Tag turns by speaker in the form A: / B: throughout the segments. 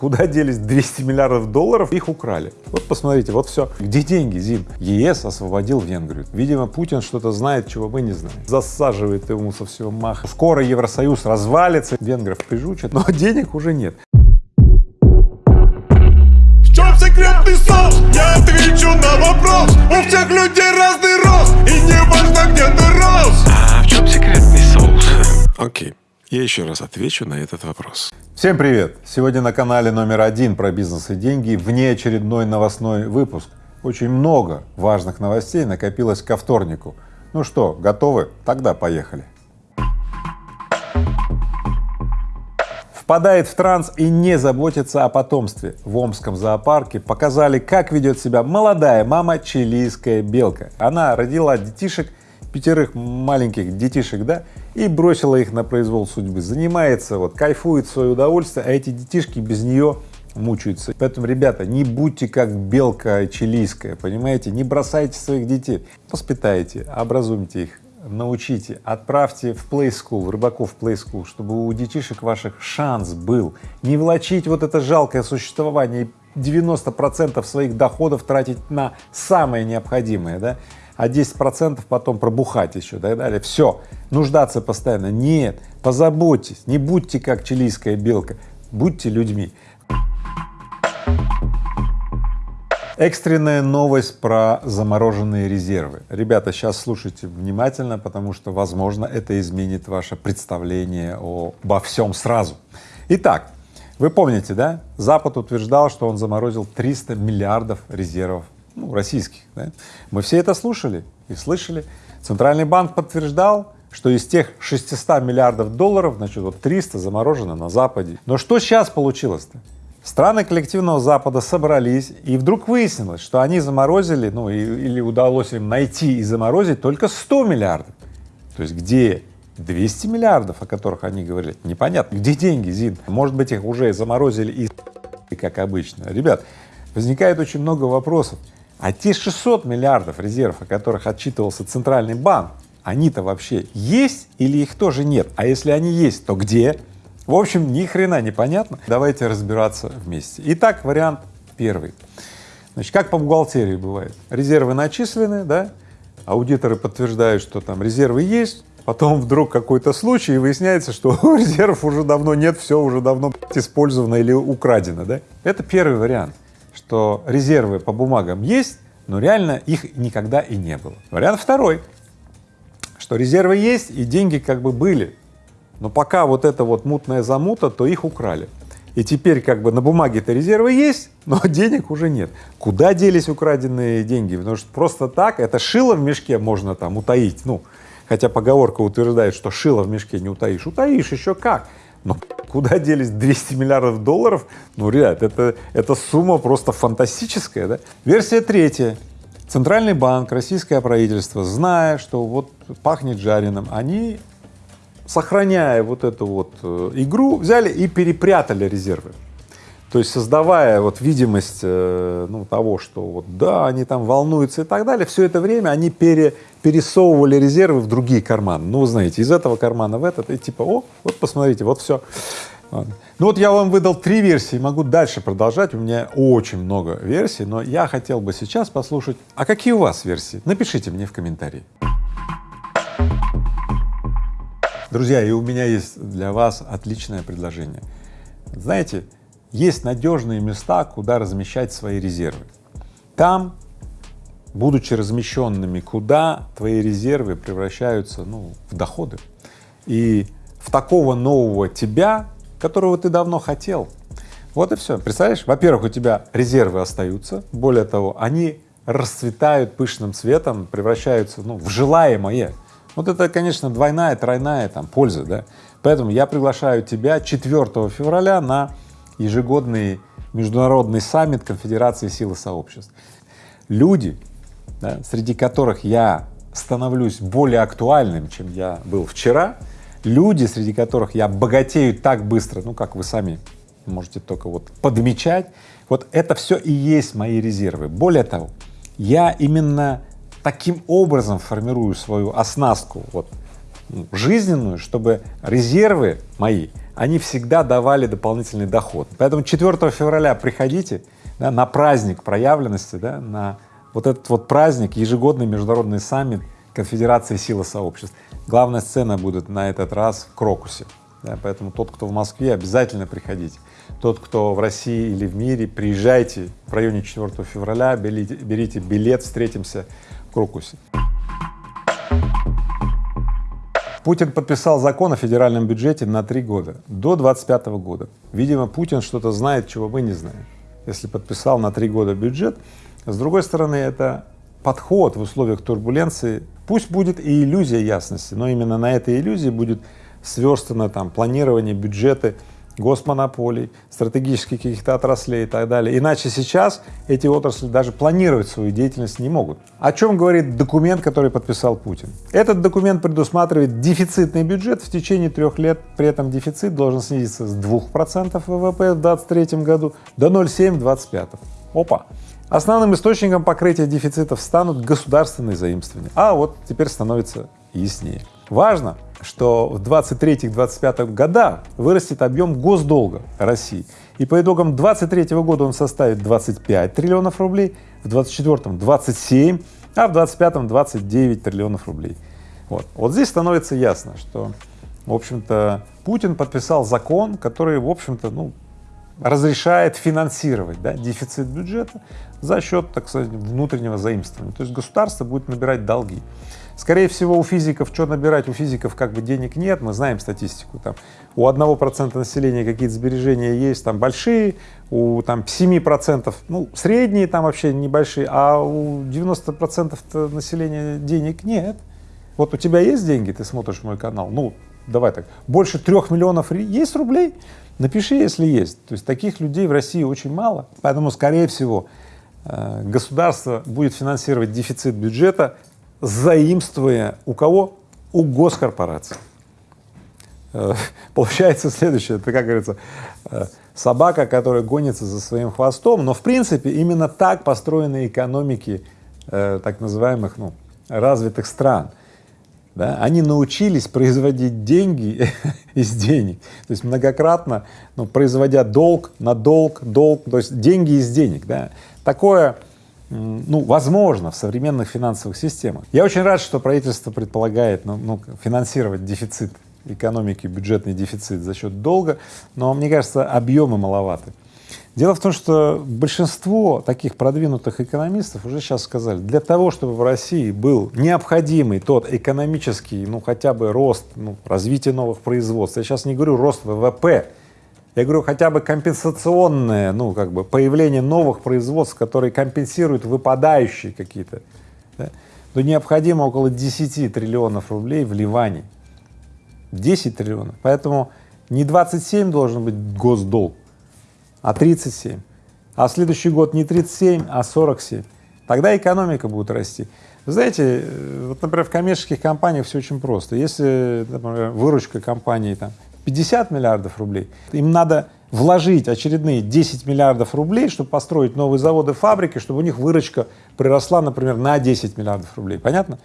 A: Куда делись 200 миллиардов долларов? Их украли. Вот посмотрите, вот все. Где деньги, Зин? ЕС освободил Венгрию. Видимо, Путин что-то знает, чего мы не знаем. Засаживает ему со всего маха. Скоро Евросоюз развалится, венгров прижучат, но денег уже нет.
B: В чем секретный соус? Я отвечу на вопрос У всех людей разный рост И не важно, где ты рос
C: А в чем секретный соус? Окей, я еще раз отвечу на этот вопрос.
A: Всем привет! Сегодня на канале номер один про бизнес и деньги внеочередной новостной выпуск. Очень много важных новостей накопилось ко вторнику. Ну что, готовы? Тогда поехали. Впадает в транс и не заботится о потомстве. В Омском зоопарке показали, как ведет себя молодая мама чилийская белка. Она родила детишек, пятерых маленьких детишек, да, и бросила их на произвол судьбы. Занимается, вот, кайфует свое удовольствие, а эти детишки без нее мучаются. Поэтому, ребята, не будьте как белка чилийская, понимаете, не бросайте своих детей, воспитайте, образуйте их, научите, отправьте в play school, в рыбаков play school, чтобы у детишек ваших шанс был, не влачить вот это жалкое существование и 90 процентов своих доходов тратить на самое необходимое, да, а 10 процентов потом пробухать еще и так далее. Все, нуждаться постоянно. Нет, позаботьтесь, не будьте как чилийская белка, будьте людьми. Экстренная новость про замороженные резервы. Ребята, сейчас слушайте внимательно, потому что, возможно, это изменит ваше представление обо всем сразу. Итак, вы помните, да? Запад утверждал, что он заморозил 300 миллиардов резервов ну, российских. Да? Мы все это слушали и слышали. Центральный банк подтверждал, что из тех 600 миллиардов долларов, значит, вот 300 заморожено на Западе. Но что сейчас получилось-то? Страны коллективного Запада собрались, и вдруг выяснилось, что они заморозили, ну или удалось им найти и заморозить только 100 миллиардов. То есть где 200 миллиардов, о которых они говорили, непонятно, где деньги, Зин? Может быть, их уже заморозили и как обычно. Ребят, возникает очень много вопросов. А те 600 миллиардов резервов, о которых отчитывался Центральный банк, они-то вообще есть или их тоже нет? А если они есть, то где? В общем, ни хрена не понятно. Давайте разбираться вместе. Итак, вариант первый. Значит, как по бухгалтерии бывает. Резервы начислены, да, аудиторы подтверждают, что там резервы есть, потом вдруг какой-то случай, и выясняется, что резервов уже давно нет, все уже давно использовано или украдено, да. Это первый вариант, что резервы по бумагам есть, но реально их никогда и не было. Вариант второй, что резервы есть и деньги как бы были, но пока вот эта вот мутная замута, то их украли. И теперь как бы на бумаге-то резервы есть, но денег уже нет. Куда делись украденные деньги? Потому что просто так, это шило в мешке можно там утаить, ну, хотя поговорка утверждает, что шило в мешке не утаишь. Утаишь еще как. Но куда делись 200 миллиардов долларов? Ну, ребят, это, это сумма просто фантастическая, да? Версия третья. Центральный банк, российское правительство, зная, что вот пахнет жареным, они сохраняя вот эту вот э, игру, взяли и перепрятали резервы. То есть создавая вот видимость э, ну, того, что вот да, они там волнуются и так далее, все это время они пере, пересовывали резервы в другие карманы. Ну, вы знаете, из этого кармана в этот, и типа, о, вот посмотрите, вот все. Ну вот я вам выдал три версии, могу дальше продолжать, у меня очень много версий, но я хотел бы сейчас послушать, а какие у вас версии? Напишите мне в комментарии. Друзья, и у меня есть для вас отличное предложение. Знаете, есть надежные места, куда размещать свои резервы. Там, будучи размещенными, куда твои резервы превращаются ну, в доходы. И в такого нового тебя, которого ты давно хотел. Вот и все. Представляешь, во-первых, у тебя резервы остаются, более того, они расцветают пышным цветом, превращаются ну, в желаемое. Вот это, конечно, двойная, тройная там польза, да. Поэтому я приглашаю тебя 4 февраля на ежегодный международный саммит Конфедерации силы сообществ. Люди, да, среди которых я становлюсь более актуальным, чем я был вчера, люди, среди которых я богатею так быстро, ну, как вы сами можете только вот подмечать, вот это все и есть мои резервы. Более того, я именно таким образом формирую свою оснастку вот жизненную, чтобы резервы мои, они всегда давали дополнительный доход. Поэтому 4 февраля приходите да, на праздник проявленности, да, на вот этот вот праздник, ежегодный международный саммит Конфедерации силы сообществ. Главная сцена будет на этот раз в Крокусе, да, поэтому тот, кто в Москве, обязательно приходите. Тот, кто в России или в мире, приезжайте в районе 4 февраля, берите, берите билет, встретимся в Крокусе. Путин подписал закон о федеральном бюджете на три года, до 25 года. Видимо, Путин что-то знает, чего мы не знаем. Если подписал на три года бюджет, с другой стороны, это подход в условиях турбуленции. Пусть будет и иллюзия ясности, но именно на этой иллюзии будет сверстано там планирование бюджеты госмонополий, стратегических каких-то отраслей и так далее. Иначе сейчас эти отрасли даже планировать свою деятельность не могут. О чем говорит документ, который подписал Путин? Этот документ предусматривает дефицитный бюджет в течение трех лет, при этом дефицит должен снизиться с 2% ВВП в 2023 году до 0,7 в 2025. Опа! Основным источником покрытия дефицитов станут государственные заимствования. А вот теперь становится яснее. Важно, что в 23-25 годах вырастет объем госдолга России. И по итогам 23 года он составит 25 триллионов рублей, в 24 27, а в 25 29 триллионов рублей. Вот. вот здесь становится ясно, что, в общем-то, Путин подписал закон, который, в общем-то, ну, разрешает финансировать да, дефицит бюджета за счет, так сказать, внутреннего заимствования. То есть государство будет набирать долги. Скорее всего, у физиков что набирать, у физиков как бы денег нет, мы знаем статистику, там у одного процента населения какие-то сбережения есть, там большие, у там семи процентов, ну, средние там вообще небольшие, а у 90 процентов населения денег нет. Вот у тебя есть деньги, ты смотришь мой канал, ну, давай так, больше трех миллионов есть рублей? Напиши, если есть. То есть таких людей в России очень мало, поэтому, скорее всего, э, государство будет финансировать дефицит бюджета заимствуя у кого? У госкорпораций. Э, получается следующее, это, как говорится, э, собака, которая гонится за своим хвостом, но в принципе именно так построены экономики э, так называемых ну, развитых стран. Да? Они научились производить деньги из денег, то есть многократно ну, производя долг на долг, долг, то есть деньги из денег. Да? Такое ну, возможно, в современных финансовых системах. Я очень рад, что правительство предполагает ну, ну, финансировать дефицит экономики, бюджетный дефицит за счет долга, но мне кажется, объемы маловаты. Дело в том, что большинство таких продвинутых экономистов уже сейчас сказали, для того, чтобы в России был необходимый тот экономический, ну хотя бы рост, ну, развитие новых производств, я сейчас не говорю рост ВВП, я говорю, хотя бы компенсационное, ну, как бы появление новых производств, которые компенсируют выпадающие какие-то, да, то необходимо около 10 триллионов рублей вливаний. 10 триллионов. Поэтому не 27 должен быть госдолг, а 37. А следующий год не 37, а 47. Тогда экономика будет расти. Вы знаете, э, вот, например, в коммерческих компаниях все очень просто. Если, например, выручка компании там 50 миллиардов рублей, им надо вложить очередные 10 миллиардов рублей, чтобы построить новые заводы, фабрики, чтобы у них выручка приросла, например, на 10 миллиардов рублей. Понятно?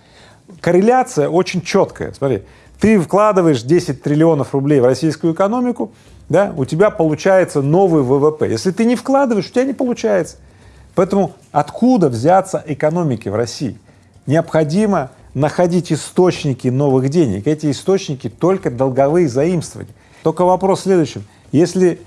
A: Корреляция очень четкая. Смотри, ты вкладываешь 10 триллионов рублей в российскую экономику, да, у тебя получается новый ВВП. Если ты не вкладываешь, у тебя не получается. Поэтому откуда взяться экономике в России? Необходимо находить источники новых денег. Эти источники только долговые заимствования. Только вопрос в следующем. Если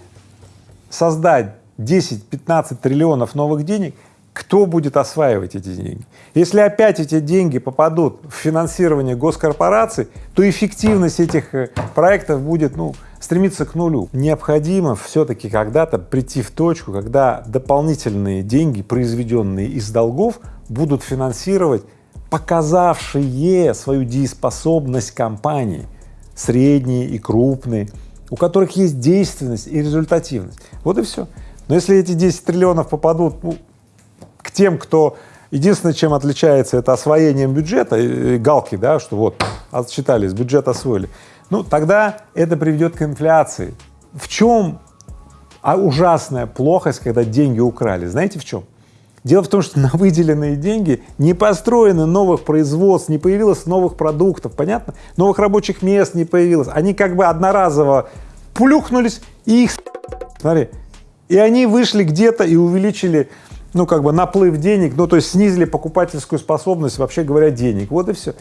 A: создать 10-15 триллионов новых денег, кто будет осваивать эти деньги? Если опять эти деньги попадут в финансирование госкорпораций, то эффективность этих э, проектов будет ну, стремиться к нулю. Необходимо все-таки когда-то прийти в точку, когда дополнительные деньги, произведенные из долгов, будут финансировать показавшие свою дееспособность компании, средние и крупные, у которых есть действенность и результативность. Вот и все. Но если эти 10 триллионов попадут ну, к тем, кто единственное, чем отличается, это освоением бюджета, галки, да, что вот отсчитались, бюджет освоили, ну тогда это приведет к инфляции. В чем а ужасная плохость, когда деньги украли? Знаете в чем? Дело в том, что на выделенные деньги не построено новых производств, не появилось новых продуктов, понятно? Новых рабочих мест не появилось. Они как бы одноразово плюхнулись и их, смотри, и они вышли где-то и увеличили, ну, как бы наплыв денег, ну, то есть снизили покупательскую способность, вообще говоря, денег. Вот и все.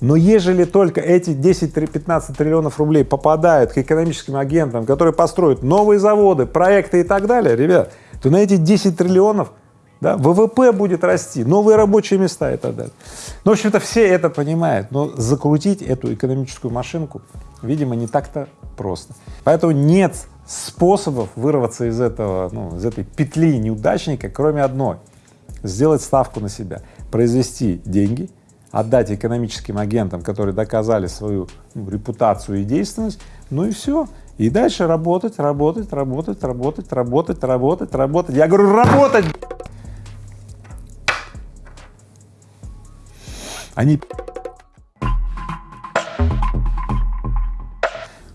A: Но ежели только эти 10-15 триллионов рублей попадают к экономическим агентам, которые построят новые заводы, проекты и так далее, ребят, то на эти 10 триллионов да, ВВП будет расти, новые рабочие места и так далее. Ну, в общем-то, все это понимают, но закрутить эту экономическую машинку, видимо, не так-то просто. Поэтому нет способов вырваться из этого, ну, из этой петли неудачника, кроме одной — сделать ставку на себя, произвести деньги, отдать экономическим агентам, которые доказали свою ну, репутацию и действенность, ну и все. И дальше работать, работать, работать, работать, работать, работать, работать. Я говорю, работать! Они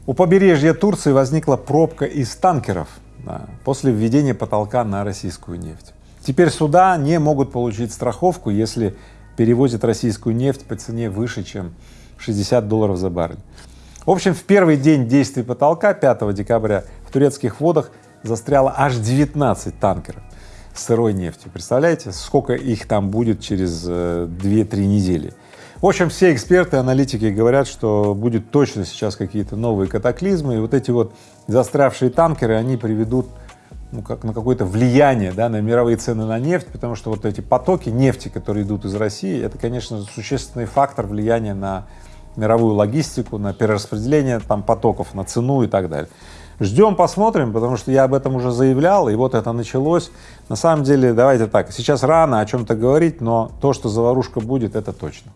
A: У побережья Турции возникла пробка из танкеров да, после введения потолка на российскую нефть. Теперь суда не могут получить страховку, если перевозят российскую нефть по цене выше, чем 60 долларов за баррель. В общем, в первый день действия потолка, 5 декабря, в турецких водах застряло аж 19 танкеров сырой нефтью. Представляете, сколько их там будет через 2-3 э, недели? В общем, все эксперты, аналитики говорят, что будет точно сейчас какие-то новые катаклизмы, и вот эти вот застрявшие танкеры, они приведут ну, как на какое-то влияние да, на мировые цены на нефть, потому что вот эти потоки нефти, которые идут из России, это, конечно, существенный фактор влияния на мировую логистику, на перераспределение там потоков, на цену и так далее. Ждем, посмотрим, потому что я об этом уже заявлял, и вот это началось. На самом деле, давайте так, сейчас рано о чем-то говорить, но то, что заварушка будет, это точно.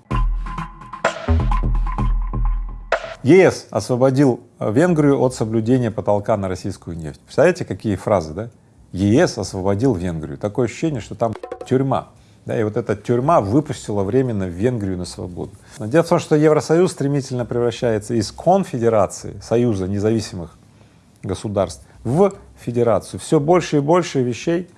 A: ЕС освободил Венгрию от соблюдения потолка на российскую нефть. Представляете, какие фразы, да? ЕС освободил Венгрию. Такое ощущение, что там тюрьма. Да, и вот эта тюрьма выпустила временно Венгрию на свободу. Но дело в том, что Евросоюз стремительно превращается из конфедерации, союза независимых государств, в федерацию. Все больше и больше вещей,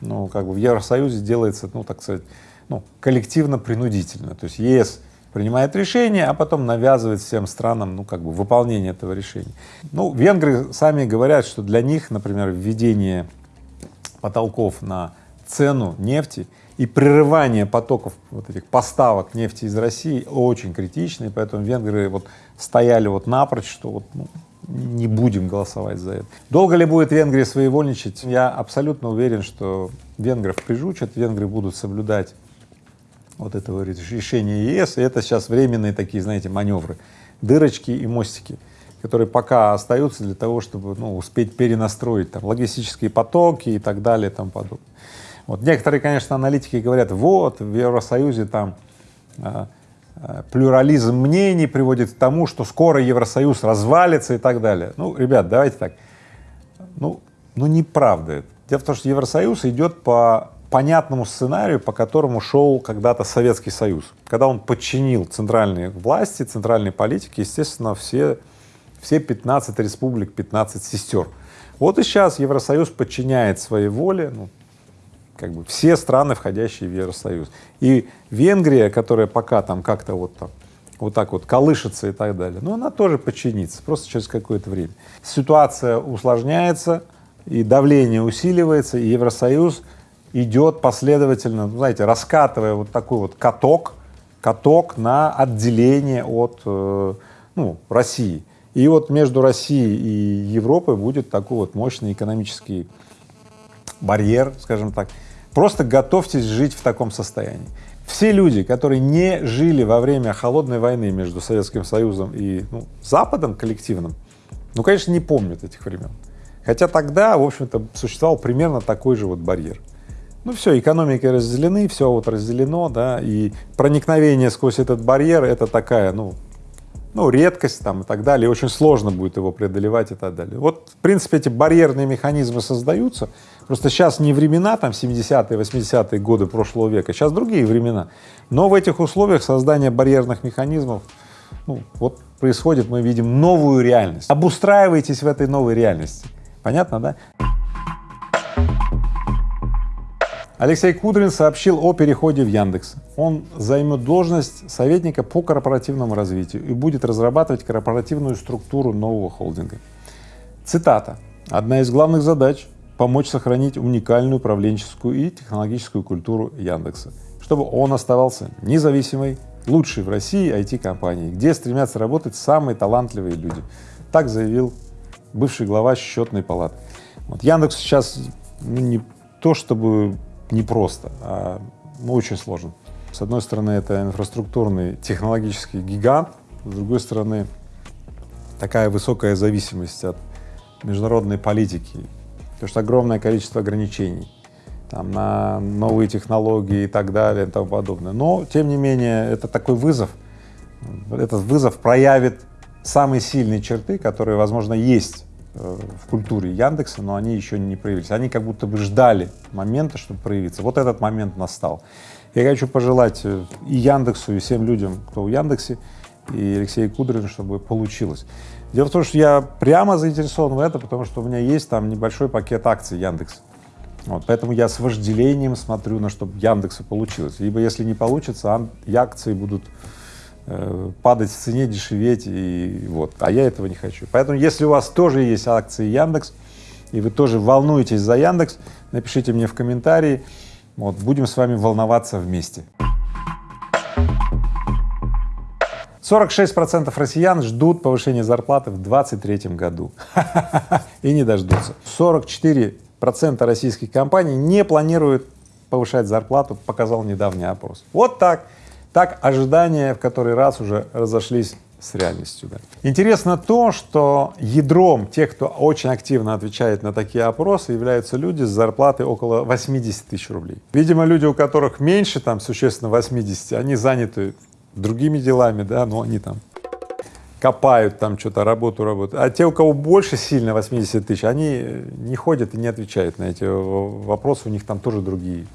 A: ну, как бы в Евросоюзе делается, ну, так сказать, ну, коллективно-принудительно. То есть ЕС принимает решение, а потом навязывает всем странам, ну, как бы выполнение этого решения. Ну, венгры сами говорят, что для них, например, введение потолков на цену нефти и прерывание потоков вот этих поставок нефти из России очень критично, поэтому венгры вот стояли вот напрочь, что вот ну, не будем голосовать за это. Долго ли будет Венгрия своевольничать? Я абсолютно уверен, что венгров прижучат, венгры будут соблюдать вот этого решения ЕС, и это сейчас временные такие, знаете, маневры, дырочки и мостики, которые пока остаются для того, чтобы ну, успеть перенастроить там логистические потоки и так далее и тому подобное. Вот некоторые, конечно, аналитики говорят, вот в Евросоюзе там а, плюрализм мнений приводит к тому, что скоро Евросоюз развалится и так далее. Ну, ребят, давайте так, ну, ну неправда это. Дело в том, что Евросоюз идет по понятному сценарию, по которому шел когда-то Советский Союз. Когда он подчинил центральные власти, центральной политике, естественно, все, все 15 республик, 15 сестер. Вот и сейчас Евросоюз подчиняет своей воле, ну, как бы все страны, входящие в Евросоюз. И Венгрия, которая пока там как-то вот там вот так вот колышется и так далее, но она тоже подчинится, просто через какое-то время. Ситуация усложняется, и давление усиливается, и Евросоюз идет последовательно, ну, знаете, раскатывая вот такой вот каток, каток на отделение от э, ну, России. И вот между Россией и Европой будет такой вот мощный экономический барьер, скажем так. Просто готовьтесь жить в таком состоянии. Все люди, которые не жили во время холодной войны между Советским Союзом и ну, Западом коллективным, ну, конечно, не помнят этих времен. Хотя тогда, в общем-то, существовал примерно такой же вот барьер. Ну все, экономики разделены, все вот разделено, да, и проникновение сквозь этот барьер — это такая, ну, ну, редкость там и так далее, очень сложно будет его преодолевать и так далее. Вот, в принципе, эти барьерные механизмы создаются, просто сейчас не времена там 70-е, 80-е годы прошлого века, сейчас другие времена, но в этих условиях создания барьерных механизмов, ну, вот происходит, мы видим новую реальность. Обустраивайтесь в этой новой реальности. Понятно, да? Алексей Кудрин сообщил о переходе в Яндекс. Он займет должность советника по корпоративному развитию и будет разрабатывать корпоративную структуру нового холдинга. Цитата. «Одна из главных задач — помочь сохранить уникальную управленческую и технологическую культуру Яндекса, чтобы он оставался независимой, лучшей в России IT-компанией, где стремятся работать самые талантливые люди». Так заявил бывший глава счетной палаты. Вот Яндекс сейчас ну, не то чтобы непросто, а ну, очень сложно. С одной стороны, это инфраструктурный технологический гигант, с другой стороны, такая высокая зависимость от международной политики, потому что огромное количество ограничений там, на новые технологии и так далее и тому подобное. Но, тем не менее, это такой вызов, этот вызов проявит самые сильные черты, которые, возможно, есть Э, в культуре Яндекса, но они еще не проявились. Они как будто бы ждали момента, чтобы проявиться. Вот этот момент настал. Я хочу пожелать э, и Яндексу, и всем людям, кто в Яндексе, и Алексею Кудрину, чтобы получилось. Дело в том, что я прямо заинтересован в этом, потому что у меня есть там небольшой пакет акций Яндекса. Вот, поэтому я с вожделением смотрю на чтобы Яндексу получилось. Либо если не получится, акции будут Э, падать в цене, дешеветь, и вот, а я этого не хочу. Поэтому, если у вас тоже есть акции Яндекс, и вы тоже волнуетесь за Яндекс, напишите мне в комментарии, вот, будем с вами волноваться вместе. 46 процентов россиян ждут повышения зарплаты в 2023 году и не дождутся. 44 процента российских компаний не планируют повышать зарплату, показал недавний опрос. Вот так. Так ожидания в который раз уже разошлись с реальностью. Да. Интересно то, что ядром тех, кто очень активно отвечает на такие опросы, являются люди с зарплатой около 80 тысяч рублей. Видимо, люди, у которых меньше, там, существенно 80, они заняты другими делами, да, но они там копают там что-то, работу работают. А те, у кого больше сильно 80 тысяч, они не ходят и не отвечают на эти вопросы, у них там тоже другие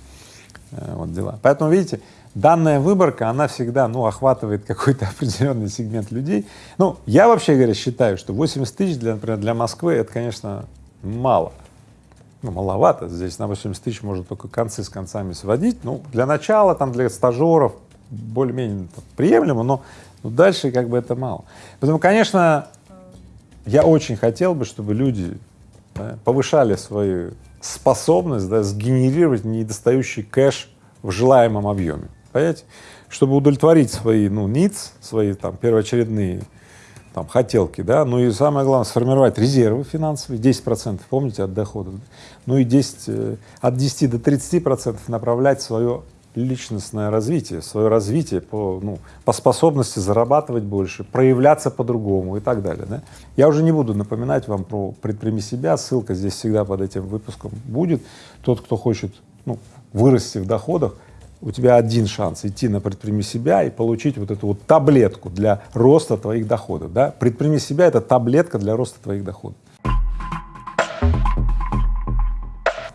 A: э, вот дела. Поэтому, видите, данная выборка, она всегда, ну, охватывает какой-то определенный сегмент людей. Ну, я вообще говоря считаю, что 80 тысяч, для, например, для Москвы это, конечно, мало. Ну, маловато, здесь на 80 тысяч можно только концы с концами сводить. Ну, для начала, там, для стажеров более-менее приемлемо, но ну, дальше как бы это мало. Поэтому, конечно, я очень хотел бы, чтобы люди да, повышали свою способность да, сгенерировать недостающий кэш в желаемом объеме понимаете? Чтобы удовлетворить свои, ну, ниц, свои там первоочередные там хотелки, да, ну и самое главное сформировать резервы финансовые, 10 процентов, помните, от доходов, ну и 10, э, от 10 до 30 процентов направлять свое личностное развитие, свое развитие по, ну, по способности зарабатывать больше, проявляться по-другому и так далее. Да? Я уже не буду напоминать вам про «Предприми себя», ссылка здесь всегда под этим выпуском будет. Тот, кто хочет ну, вырасти в доходах, у тебя один шанс идти на предприми себя и получить вот эту вот таблетку для роста твоих доходов, да? Предприми себя — это таблетка для роста твоих доходов.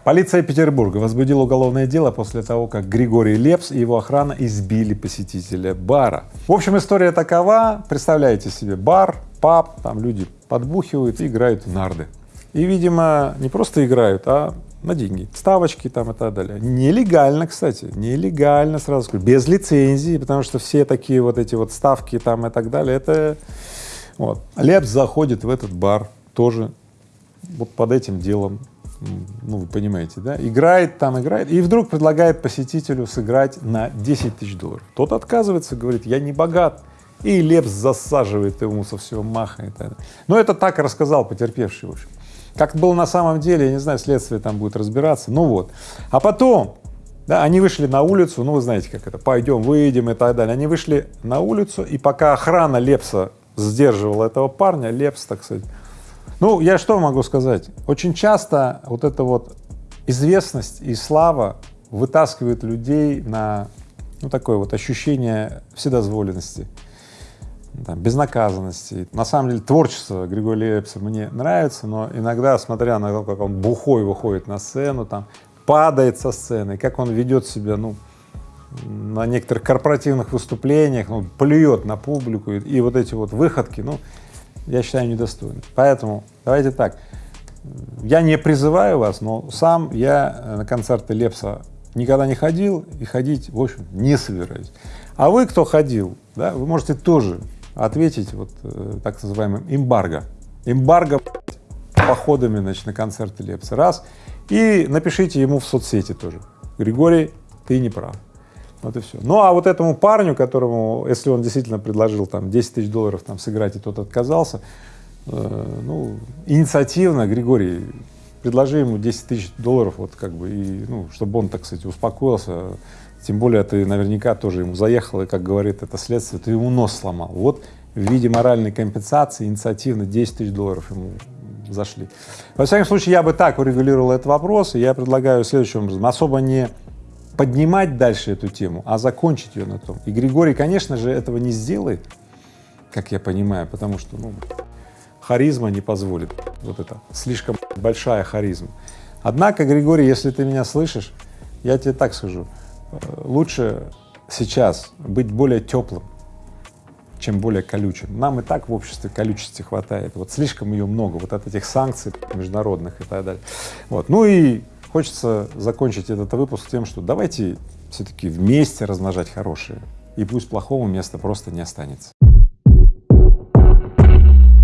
A: Полиция Петербурга возбудила уголовное дело после того, как Григорий Лепс и его охрана избили посетителя бара. В общем, история такова, представляете себе бар, паб, там люди подбухивают и играют в нарды. И, видимо, не просто играют, а на деньги, ставочки там и так далее. Нелегально, кстати, нелегально, сразу скажу, без лицензии, потому что все такие вот эти вот ставки там и так далее, это вот. Лепс заходит в этот бар тоже вот под этим делом, ну, вы понимаете, да, играет там, играет, и вдруг предлагает посетителю сыграть на 10 тысяч долларов. Тот отказывается, говорит, я не богат, и Лепс засаживает ему со всего маха и так далее. Но это так рассказал потерпевший, в общем. Как было на самом деле, я не знаю, следствие там будет разбираться, ну вот. А потом, да, они вышли на улицу, ну вы знаете, как это, пойдем, выйдем и так далее. Они вышли на улицу, и пока охрана Лепса сдерживала этого парня, Лепс, так сказать, ну, я что могу сказать? Очень часто вот эта вот известность и слава вытаскивают людей на, ну, такое вот ощущение вседозволенности там, безнаказанности. На самом деле творчество Григория Лепса мне нравится, но иногда, смотря на то, как он бухой выходит на сцену, там, падает со сцены, как он ведет себя, ну, на некоторых корпоративных выступлениях, ну, плюет на публику, и, и вот эти вот выходки, ну, я считаю, недостойны. Поэтому давайте так, я не призываю вас, но сам я на концерты Лепса никогда не ходил и ходить, в общем, не собираюсь. А вы, кто ходил, да, вы можете тоже ответить вот э, так называемым эмбарго. Эмбарго походами, значит, на концерты Лепса, раз, и напишите ему в соцсети тоже. Григорий, ты не прав. Вот и все. Ну а вот этому парню, которому, если он действительно предложил там 10 тысяч долларов там сыграть, и тот отказался, э, ну, инициативно, Григорий, предложи ему 10 тысяч долларов, вот как бы, и, ну, чтобы он, так сказать, успокоился, тем более ты наверняка тоже ему заехал, и, как говорит это следствие, ты ему нос сломал. Вот в виде моральной компенсации инициативно 10 тысяч долларов ему зашли. Во всяком случае, я бы так урегулировал этот вопрос, и я предлагаю следующим образом, особо не поднимать дальше эту тему, а закончить ее на том. И Григорий, конечно же, этого не сделает, как я понимаю, потому что, ну, харизма не позволит, вот это, слишком большая харизма. Однако, Григорий, если ты меня слышишь, я тебе так скажу, э, лучше сейчас быть более теплым, чем более колючим. Нам и так в обществе колючести хватает, вот слишком ее много, вот от этих санкций международных и так далее. Вот. Ну и хочется закончить этот выпуск тем, что давайте все-таки вместе размножать хорошее, и пусть плохого места просто не останется.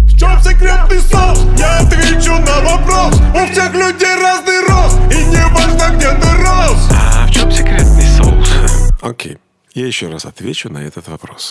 B: В чем секретный соус? Я отвечу на вопрос У всех людей разный рост И не важно, где ты рос
C: А в чем секретный соус? Окей, я еще раз отвечу на этот вопрос.